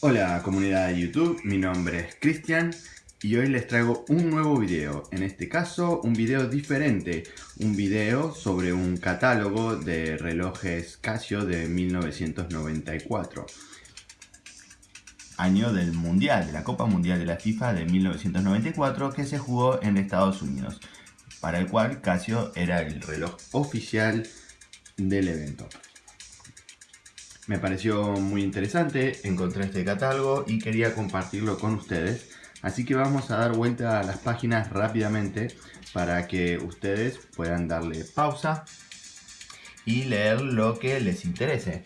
Hola comunidad de YouTube, mi nombre es Cristian y hoy les traigo un nuevo video, en este caso un video diferente, un video sobre un catálogo de relojes Casio de 1994 año del Mundial, de la Copa Mundial de la FIFA de 1994 que se jugó en Estados Unidos, para el cual Casio era el reloj oficial del evento. Me pareció muy interesante, encontré este catálogo y quería compartirlo con ustedes. Así que vamos a dar vuelta a las páginas rápidamente para que ustedes puedan darle pausa y leer lo que les interese.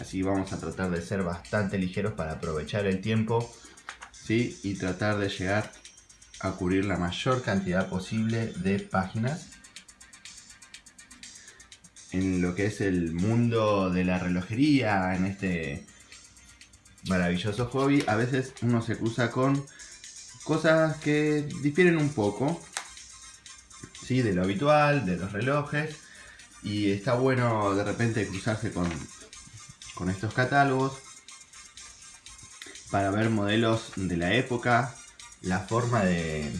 Así vamos a tratar de ser bastante ligeros para aprovechar el tiempo ¿sí? y tratar de llegar a cubrir la mayor cantidad posible de páginas en lo que es el mundo de la relojería, en este maravilloso hobby, a veces uno se cruza con cosas que difieren un poco ¿sí? de lo habitual, de los relojes, y está bueno de repente cruzarse con, con estos catálogos para ver modelos de la época, la forma de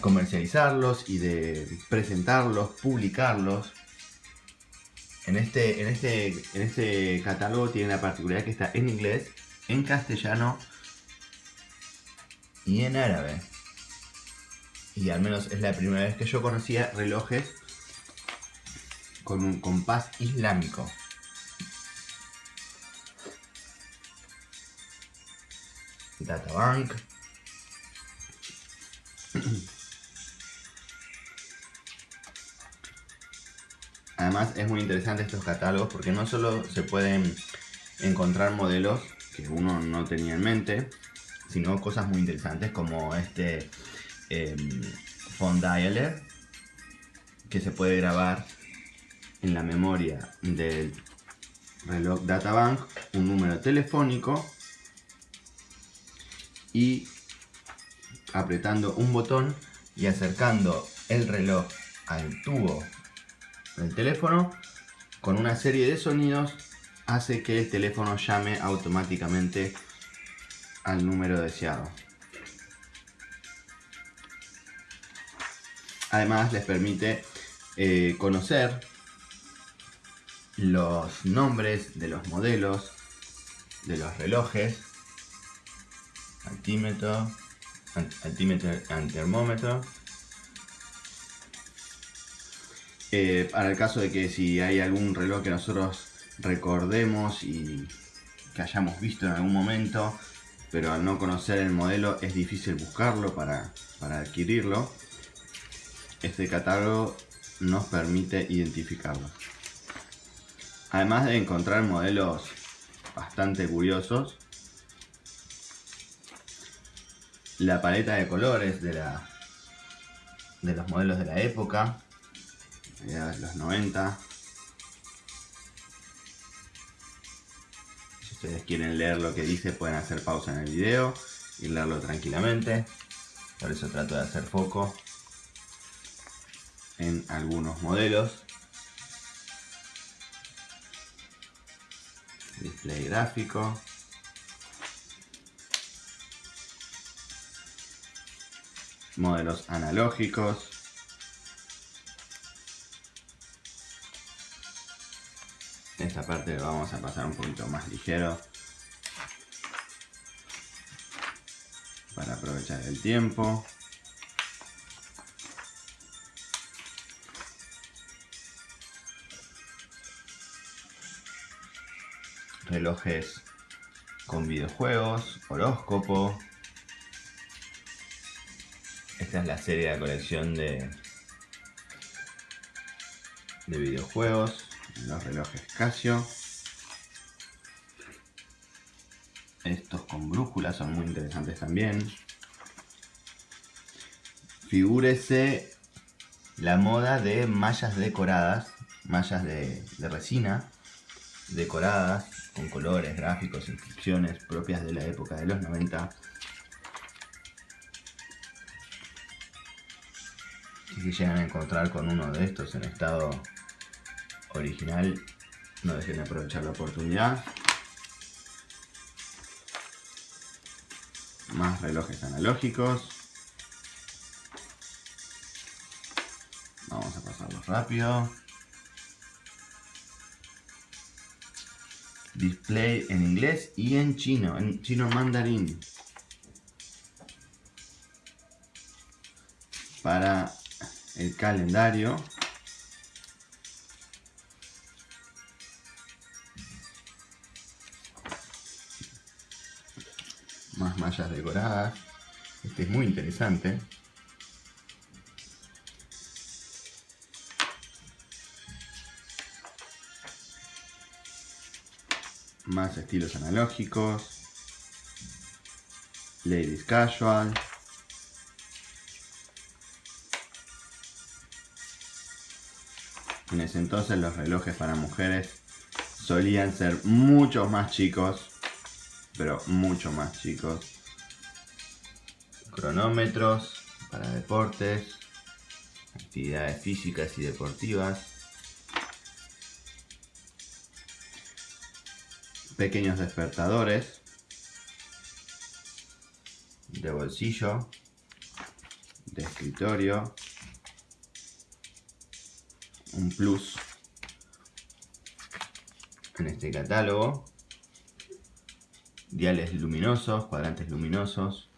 comercializarlos y de presentarlos, publicarlos, en este, en este, en este catálogo tiene la particularidad que está en inglés, en castellano y en árabe. Y al menos es la primera vez que yo conocía relojes con un compás islámico. Databank. Además es muy interesante estos catálogos porque no solo se pueden encontrar modelos que uno no tenía en mente, sino cosas muy interesantes como este eh, dialer que se puede grabar en la memoria del reloj databank un número telefónico y apretando un botón y acercando el reloj al tubo el teléfono con una serie de sonidos hace que el teléfono llame automáticamente al número deseado. Además les permite eh, conocer los nombres de los modelos de los relojes, altímetro, altímetro termómetro Eh, para el caso de que si hay algún reloj que nosotros recordemos y que hayamos visto en algún momento, pero al no conocer el modelo es difícil buscarlo para, para adquirirlo, este catálogo nos permite identificarlo. Además de encontrar modelos bastante curiosos, la paleta de colores de, la, de los modelos de la época, los 90. Si ustedes quieren leer lo que dice pueden hacer pausa en el video y leerlo tranquilamente. Por eso trato de hacer foco en algunos modelos. Display gráfico. Modelos analógicos. Esta parte vamos a pasar un poquito más ligero. Para aprovechar el tiempo. Relojes con videojuegos, horóscopo. Esta es la serie de colección de de videojuegos los relojes Casio. Estos con brújulas son muy interesantes también. Figúrese la moda de mallas decoradas, mallas de, resina decoradas con colores, gráficos, inscripciones propias de la época de los 90. Si llegan a encontrar con uno de estos en estado original, no dejen de aprovechar la oportunidad. Más relojes analógicos. Vamos a pasarlos rápido. Display en inglés y en chino, en chino mandarín. Para el calendario. Mallas decoradas. Este es muy interesante. Más estilos analógicos. Ladies Casual. En ese entonces los relojes para mujeres solían ser mucho más chicos, pero mucho más chicos. Cronómetros para deportes, actividades físicas y deportivas. Pequeños despertadores de bolsillo, de escritorio, un plus en este catálogo. Diales luminosos, cuadrantes luminosos.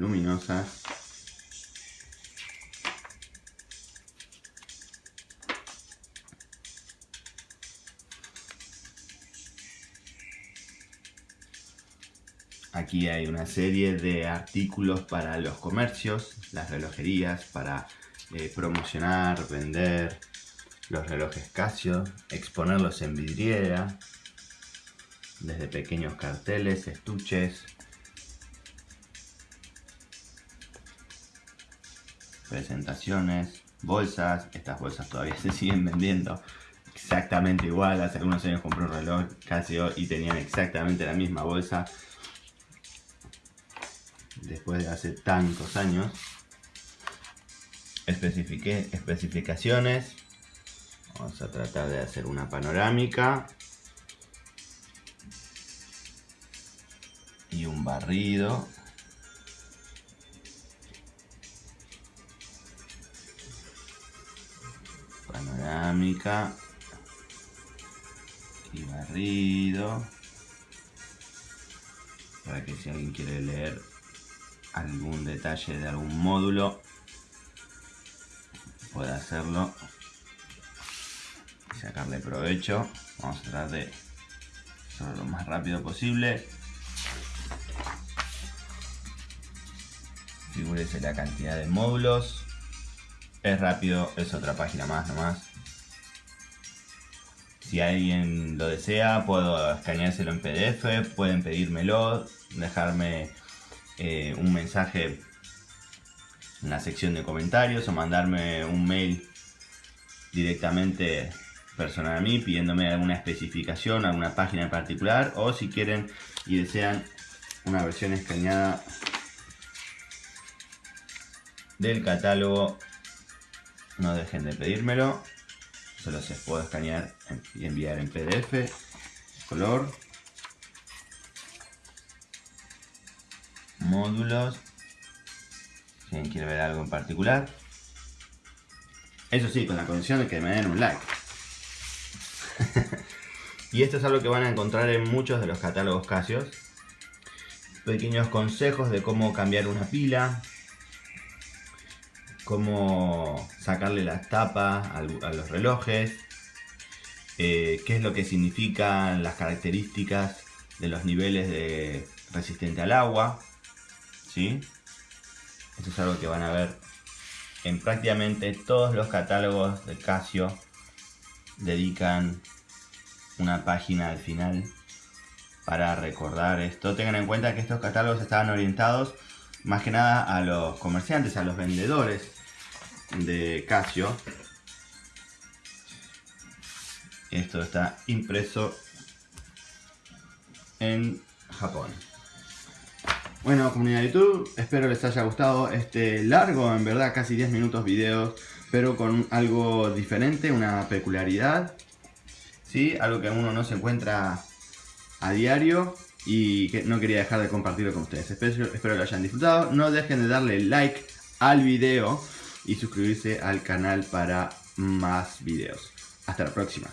Luminosas. Aquí hay una serie de artículos para los comercios, las relojerías, para eh, promocionar, vender los relojes Casio, exponerlos en vidriera, desde pequeños carteles, estuches, presentaciones, bolsas, estas bolsas todavía se siguen vendiendo exactamente igual, hace algunos años compré un reloj Casio y tenían exactamente la misma bolsa después de hace tantos años. Especifiqué especificaciones. Vamos a tratar de hacer una panorámica. Y un barrido. Panorámica. Y barrido. Para que si alguien quiere leer algún detalle de algún módulo pueda hacerlo y sacarle provecho vamos a tratar de hacerlo lo más rápido posible figúrese la cantidad de módulos es rápido, es otra página más nomás. Si alguien lo desea puedo escaneárselo en pdf pueden pedírmelo dejarme eh, un mensaje en la sección de comentarios o mandarme un mail directamente personal a mí pidiéndome alguna especificación, alguna página en particular o si quieren y desean una versión escaneada del catálogo no dejen de pedírmelo se los puedo escanear y enviar en pdf color módulos. Si alguien quiere ver algo en particular. Eso sí, con la condición de que me den un like. y esto es algo que van a encontrar en muchos de los catálogos Casio. Pequeños consejos de cómo cambiar una pila. Cómo sacarle las tapas a los relojes. Eh, qué es lo que significan las características de los niveles de resistente al agua. ¿sí? Esto es algo que van a ver en prácticamente todos los catálogos de Casio dedican una página al final para recordar esto. Tengan en cuenta que estos catálogos estaban orientados más que nada a los comerciantes, a los vendedores de Casio. Esto está impreso en Japón. Bueno, comunidad de YouTube, espero les haya gustado este largo, en verdad, casi 10 minutos videos, pero con algo diferente, una peculiaridad, ¿sí? Algo que uno no se encuentra a diario y que no quería dejar de compartirlo con ustedes. Espero, espero lo hayan disfrutado. No dejen de darle like al video y suscribirse al canal para más videos. Hasta la próxima.